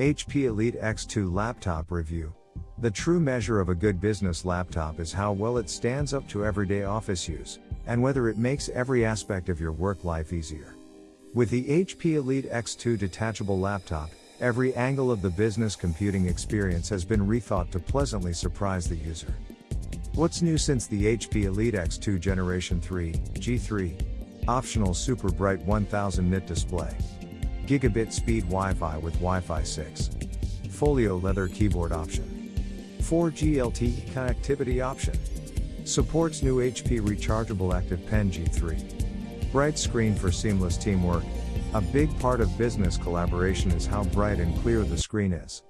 HP Elite X2 Laptop Review. The true measure of a good business laptop is how well it stands up to everyday office use, and whether it makes every aspect of your work life easier. With the HP Elite X2 detachable laptop, every angle of the business computing experience has been rethought to pleasantly surprise the user. What's new since the HP Elite X2 Generation 3, G3? Optional super bright 1000 nit display. Gigabit speed Wi-Fi with Wi-Fi 6. Folio leather keyboard option. 4G LTE connectivity option. Supports new HP rechargeable Active Pen G3. Bright screen for seamless teamwork. A big part of business collaboration is how bright and clear the screen is.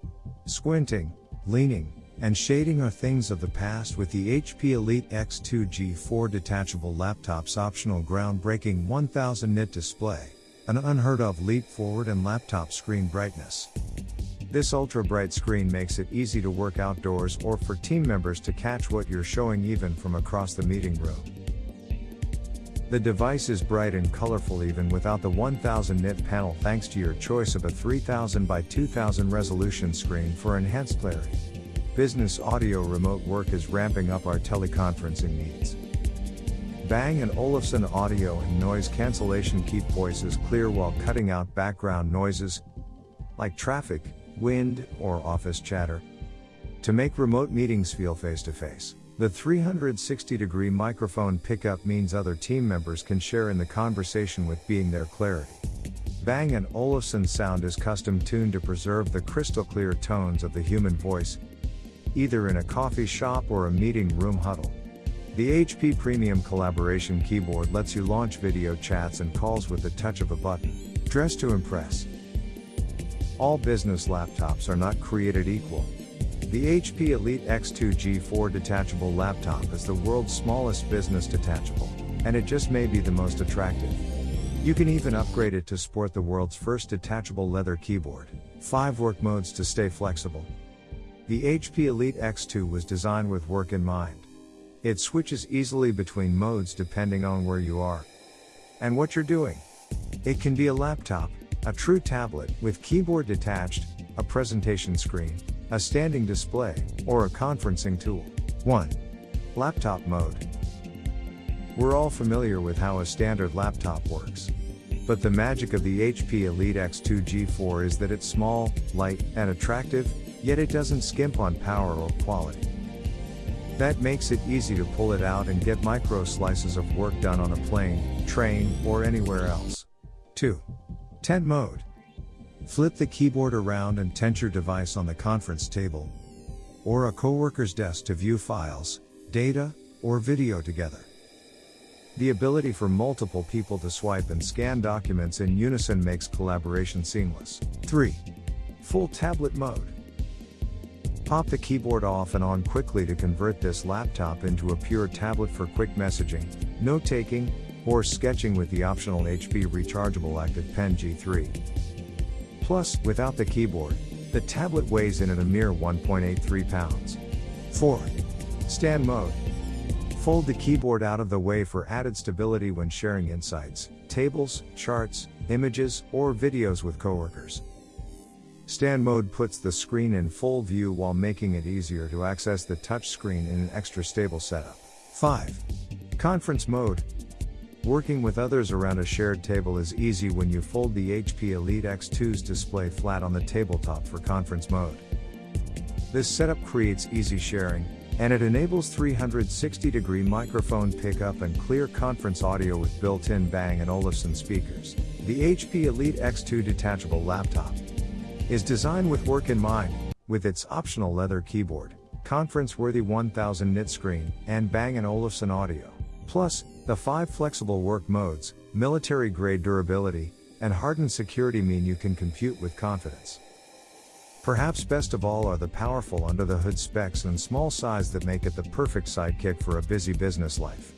Squinting, leaning, and shading are things of the past with the HP Elite X2 G4 detachable laptop's optional groundbreaking 1000 nit display an unheard of leap forward in laptop screen brightness. This ultra bright screen makes it easy to work outdoors or for team members to catch what you're showing even from across the meeting room. The device is bright and colorful even without the 1000 nit panel thanks to your choice of a 3000 by 2000 resolution screen for enhanced clarity. Business audio remote work is ramping up our teleconferencing needs. Bang & Olufsen audio and noise cancellation keep voices clear while cutting out background noises like traffic, wind, or office chatter. To make remote meetings feel face to face, the 360 degree microphone pickup means other team members can share in the conversation with being their clarity. Bang & Olufsen sound is custom tuned to preserve the crystal clear tones of the human voice, either in a coffee shop or a meeting room huddle. The HP Premium Collaboration Keyboard lets you launch video chats and calls with the touch of a button. Dress to impress. All business laptops are not created equal. The HP Elite X2 G4 detachable laptop is the world's smallest business detachable, and it just may be the most attractive. You can even upgrade it to sport the world's first detachable leather keyboard. 5 work modes to stay flexible. The HP Elite X2 was designed with work in mind. It switches easily between modes depending on where you are and what you're doing. It can be a laptop, a true tablet with keyboard detached, a presentation screen, a standing display, or a conferencing tool. 1. Laptop mode. We're all familiar with how a standard laptop works. But the magic of the HP Elite X2 G4 is that it's small, light, and attractive, yet it doesn't skimp on power or quality. That makes it easy to pull it out and get micro slices of work done on a plane, train, or anywhere else. 2. Tent mode. Flip the keyboard around and tent your device on the conference table or a coworker's desk to view files, data, or video together. The ability for multiple people to swipe and scan documents in unison makes collaboration seamless. 3. Full tablet mode. Pop the keyboard off and on quickly to convert this laptop into a pure tablet for quick messaging, note taking, or sketching with the optional HP rechargeable Active Pen G3. Plus, without the keyboard, the tablet weighs in at a mere 1.83 pounds. 4. Stand mode. Fold the keyboard out of the way for added stability when sharing insights, tables, charts, images, or videos with coworkers. Stand mode puts the screen in full view while making it easier to access the touchscreen in an extra stable setup. 5. Conference mode. Working with others around a shared table is easy when you fold the HP Elite X2's display flat on the tabletop for conference mode. This setup creates easy sharing, and it enables 360 degree microphone pickup and clear conference audio with built in Bang & Olufsen speakers. The HP Elite X2 detachable laptop is designed with work in mind, with its optional leather keyboard, conference-worthy 1000 nit screen, and Bang & Olufsen audio. Plus, the five flexible work modes, military-grade durability, and hardened security mean you can compute with confidence. Perhaps best of all are the powerful under-the-hood specs and small size that make it the perfect sidekick for a busy business life.